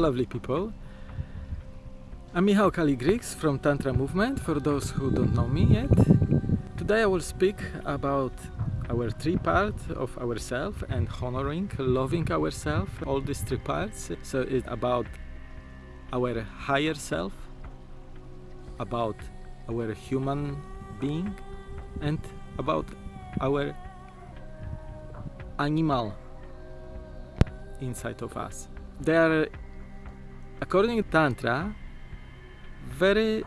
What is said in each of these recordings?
Lovely people. I'm Michał Kaligrix from Tantra Movement, for those who don't know me yet. Today I will speak about our three parts of ourselves and honoring, loving ourselves, all these three parts. So it's about our higher self, about our human being, and about our animal inside of us. They are, according to Tantra, very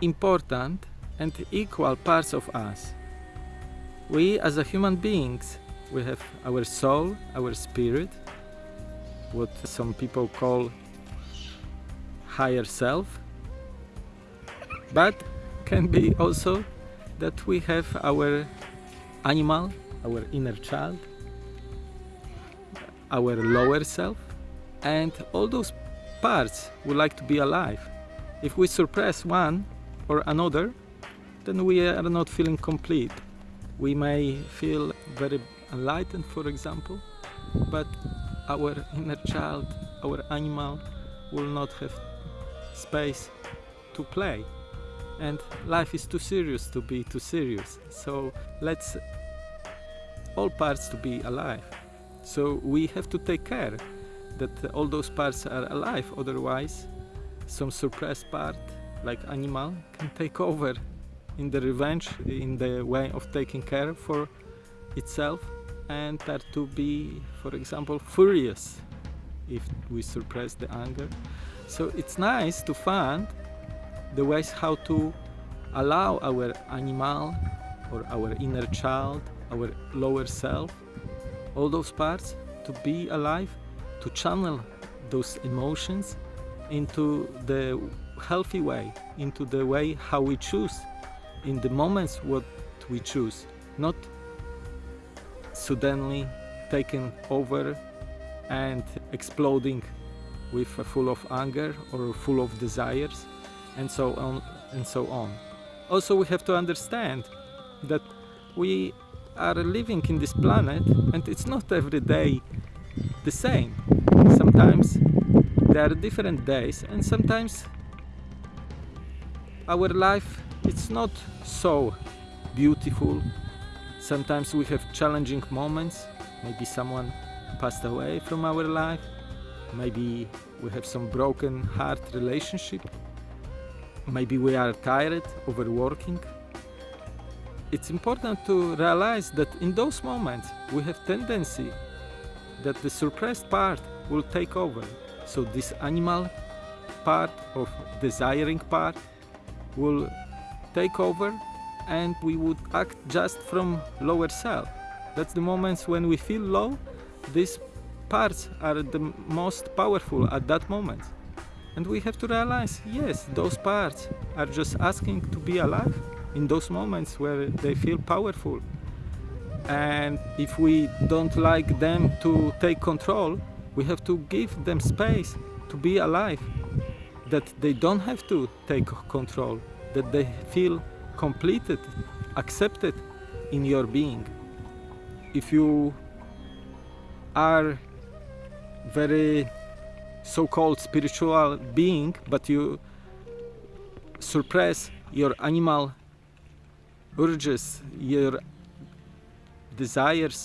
important and equal parts of us. We as a human beings, we have our soul, our spirit, what some people call higher self, but can be also that we have our animal, our inner child, our lower self, and all those parts would like to be alive. If we suppress one or another, then we are not feeling complete. We may feel very enlightened, for example, but our inner child, our animal, will not have space to play. And life is too serious to be too serious. So let's all parts to be alive. So we have to take care that all those parts are alive, otherwise some suppressed part, like animal, can take over in the revenge, in the way of taking care for itself and start to be, for example, furious if we suppress the anger. So it's nice to find the ways how to allow our animal or our inner child, our lower self, all those parts to be alive, to channel those emotions into the healthy way, into the way how we choose, in the moments what we choose, not suddenly taken over and exploding with full of anger or full of desires and so on and so on. Also we have to understand that we are living in this planet and it's not every day the same. Sometimes there are different days and sometimes our life it's not so beautiful. Sometimes we have challenging moments. Maybe someone passed away from our life. Maybe we have some broken heart relationship. Maybe we are tired overworking. It's important to realize that in those moments we have tendency that the suppressed part will take over so this animal part of desiring part will take over and we would act just from lower self. That's the moments when we feel low, these parts are the most powerful at that moment. And we have to realize, yes, those parts are just asking to be alive in those moments where they feel powerful. And if we don't like them to take control, we have to give them space to be alive, that they don't have to take control, that they feel completed, accepted in your being. If you are very so-called spiritual being, but you suppress your animal urges, your desires,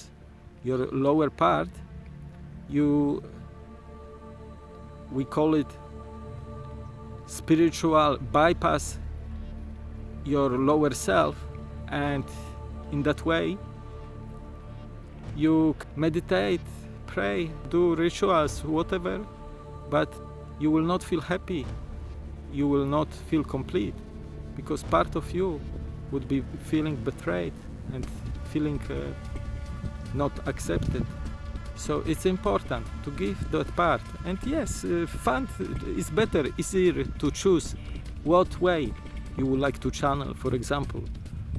your lower part, you we call it spiritual bypass your lower self and in that way you meditate pray do rituals whatever but you will not feel happy. You will not feel complete because part of you would be feeling betrayed and feeling uh, not accepted so it's important to give that part. And yes, uh, fun is better, easier to choose what way you would like to channel. For example,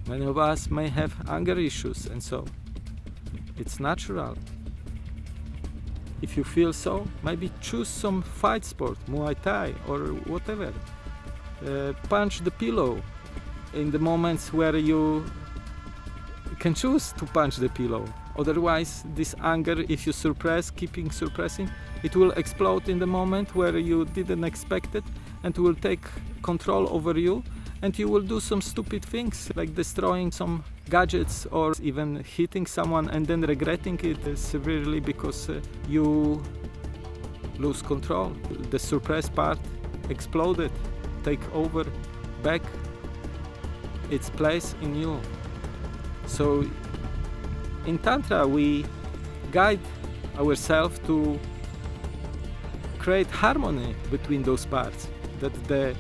many of us may have anger issues and so it's natural. If you feel so, maybe choose some fight sport, Muay Thai or whatever. Uh, punch the pillow in the moments where you can choose to punch the pillow Otherwise, this anger, if you suppress, keeping suppressing, it will explode in the moment where you didn't expect it and will take control over you and you will do some stupid things like destroying some gadgets or even hitting someone and then regretting it severely because uh, you lose control. The suppressed part exploded, take over back its place in you. So in Tantra we guide ourselves to create harmony between those parts, that the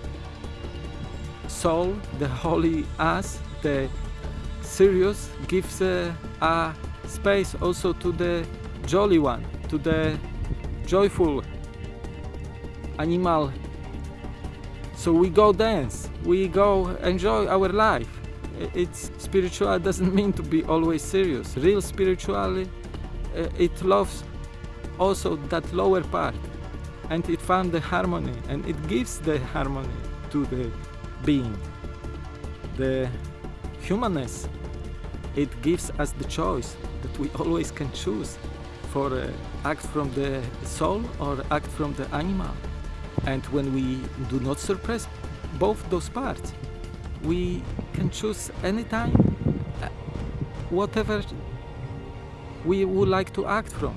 soul, the holy us, the serious gives a, a space also to the jolly one, to the joyful animal. So we go dance, we go enjoy our life. It's spiritual doesn't mean to be always serious. Real spirituality, uh, it loves also that lower part and it found the harmony and it gives the harmony to the being. The humanness, it gives us the choice that we always can choose for uh, act from the soul or act from the animal. And when we do not suppress both those parts, we can choose anytime uh, whatever we would like to act from.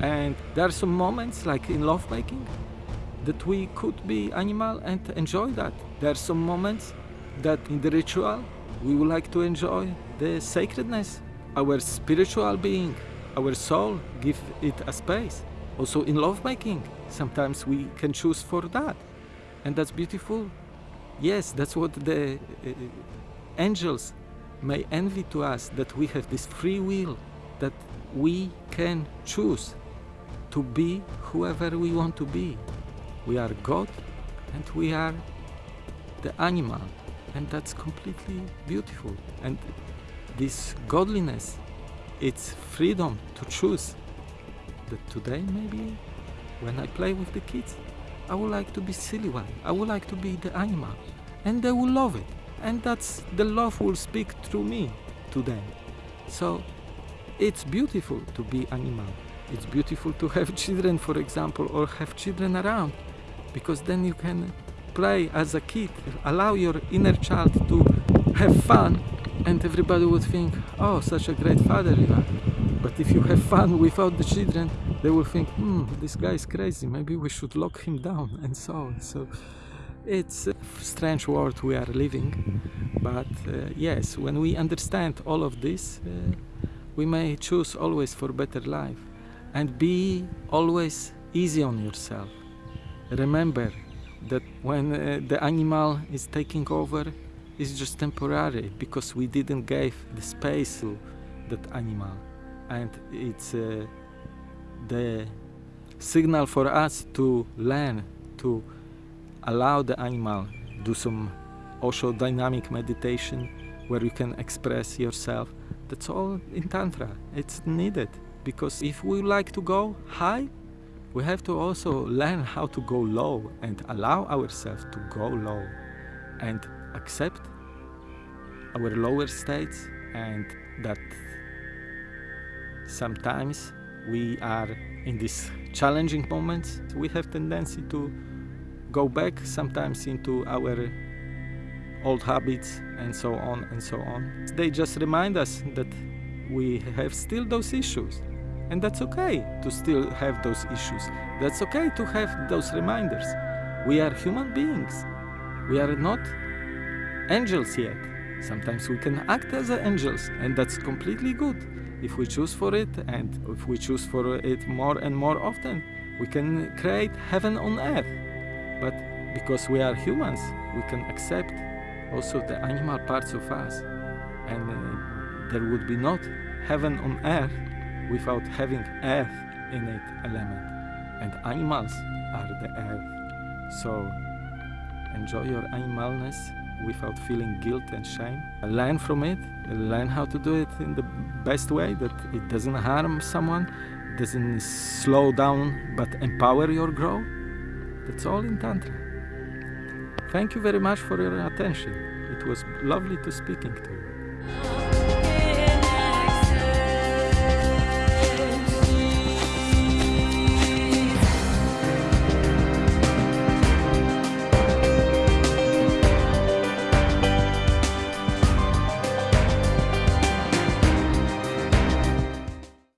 And there are some moments, like in lovemaking, that we could be animal and enjoy that. There are some moments that in the ritual we would like to enjoy the sacredness, our spiritual being, our soul, give it a space. Also in lovemaking, sometimes we can choose for that. And that's beautiful. Yes, that's what the uh, angels may envy to us, that we have this free will, that we can choose to be whoever we want to be. We are God and we are the animal and that's completely beautiful and this godliness it's freedom to choose that today maybe when I play with the kids I would like to be silly one. I would like to be the animal. And they will love it. And that's the love will speak through me to them. So it's beautiful to be animal. It's beautiful to have children for example or have children around. Because then you can play as a kid, allow your inner child to have fun. And everybody would think, oh, such a great father you are. But if you have fun without the children, they will think, hmm, this guy is crazy, maybe we should lock him down and so on. So it's a strange world we are living, but uh, yes, when we understand all of this, uh, we may choose always for better life. And be always easy on yourself. Remember that when uh, the animal is taking over it's just temporary because we didn't give the space to that animal. And it's uh, the signal for us to learn to allow the animal do some Osho dynamic meditation where you can express yourself. That's all in tantra. It's needed because if we like to go high we have to also learn how to go low and allow ourselves to go low and accept our lower states and that sometimes we are in these challenging moments we have tendency to go back sometimes into our old habits and so on and so on they just remind us that we have still those issues and that's okay to still have those issues. That's okay to have those reminders. We are human beings. We are not angels yet. Sometimes we can act as angels, and that's completely good. If we choose for it, and if we choose for it more and more often, we can create heaven on earth. But because we are humans, we can accept also the animal parts of us. And uh, there would be not heaven on earth without having earth in it element. And animals are the earth. So enjoy your animalness without feeling guilt and shame. Learn from it, learn how to do it in the best way that it doesn't harm someone, doesn't slow down but empower your growth. That's all in Tantra. Thank you very much for your attention. It was lovely to speaking to you.